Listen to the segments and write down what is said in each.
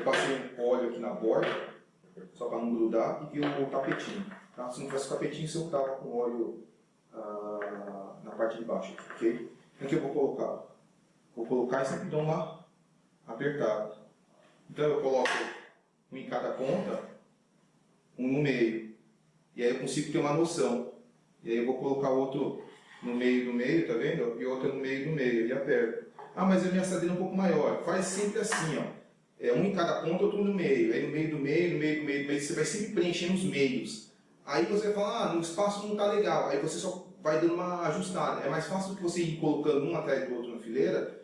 Eu passei um óleo aqui na borda, só para não grudar, e vi o tapetinho. Tá? Se não tivesse o tapetinho, você tava com óleo ah, na parte de baixo, ok? O que eu vou colocar? Vou colocar e sempre dou uma apertada. Então eu coloco um em cada ponta, um no meio. E aí eu consigo ter uma noção. E aí eu vou colocar outro no meio do meio, tá vendo? E outro no meio do meio, e aperto. Ah, mas a minha assadeira é um pouco maior. Faz sempre assim, ó. É um em cada ponta, outro no meio. Aí no meio do meio, no meio do meio do meio, você vai sempre preenchendo os meios. Aí você vai falar, ah, no espaço não tá legal. Aí você só vai dando uma ajustada. É mais fácil do que você ir colocando um atrás do outro na fileira,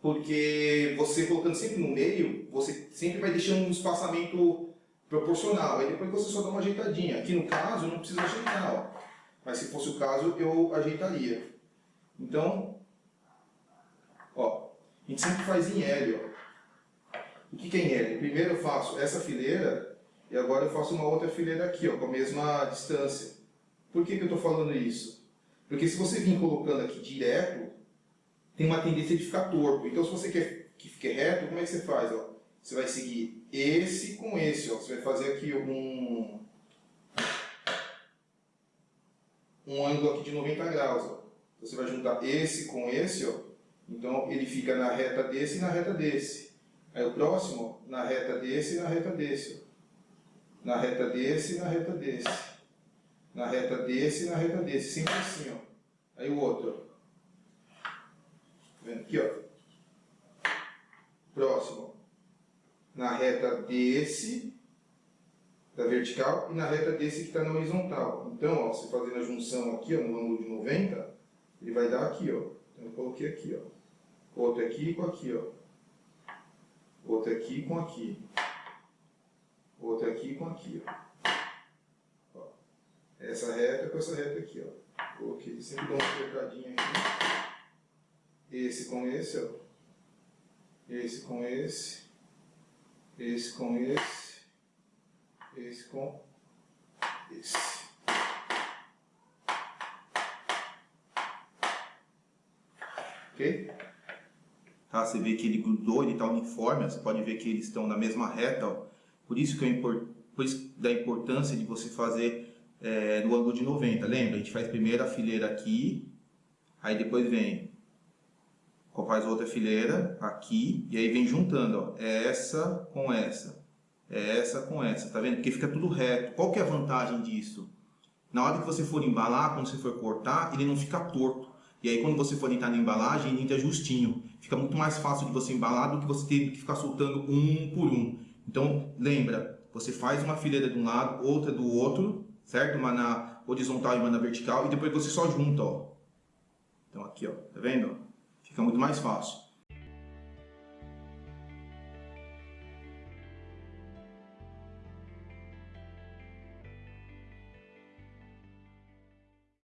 porque você colocando sempre no meio, você sempre vai deixando um espaçamento proporcional. Aí depois você só dá uma ajeitadinha. Aqui no caso, não preciso ajeitar, ó. Mas se fosse o caso, eu ajeitaria. Então, ó, a gente sempre faz em L, ó. O que, que é? Primeiro eu faço essa fileira e agora eu faço uma outra fileira aqui, ó, com a mesma distância. Por que, que eu estou falando isso? Porque se você vir colocando aqui direto, tem uma tendência de ficar torto. Então se você quer que fique reto, como é que você faz? Ó? Você vai seguir esse com esse. Ó. Você vai fazer aqui um, um ângulo aqui de 90 graus. Ó. Então, você vai juntar esse com esse. Ó. Então ele fica na reta desse e na reta desse. Aí o próximo, na reta desse e na reta desse. Na reta desse e na reta desse. Na reta desse e na reta desse. Sempre assim, ó. Aí o outro. Tá vendo aqui, ó. Próximo. Na reta desse, da vertical, e na reta desse que está na horizontal. Então, ó, você fazendo a junção aqui, ó, no ângulo de 90, ele vai dar aqui, ó. Então eu coloquei aqui, ó. Outro aqui com aqui, ó. Outro aqui com aqui. Outro aqui com aqui, ó. ó. Essa reta com essa reta aqui, ó. Coloquei, sempre dou uma apertadinha aqui. Esse com esse, ó. Esse com esse. Esse com esse. Esse com esse. Ok? Tá? Você vê que ele grudou, ele está uniforme, você pode ver que eles estão na mesma reta. Ó. Por isso que é import... Da importância de você fazer é, no ângulo de 90. Lembra? A gente faz primeiro a fileira aqui, aí depois vem faz outra fileira aqui e aí vem juntando, ó, essa com essa, essa com essa, tá vendo? Porque fica tudo reto. Qual que é a vantagem disso? Na hora que você for embalar, quando você for cortar, ele não fica torto. E aí quando você for entrar na embalagem, entra justinho. Fica muito mais fácil de você embalar do que você ter que ficar soltando um por um. Então lembra, você faz uma fileira de um lado, outra do outro, certo? Uma na horizontal e uma na vertical, e depois você só junta, ó. Então aqui, ó, tá vendo? Fica muito mais fácil.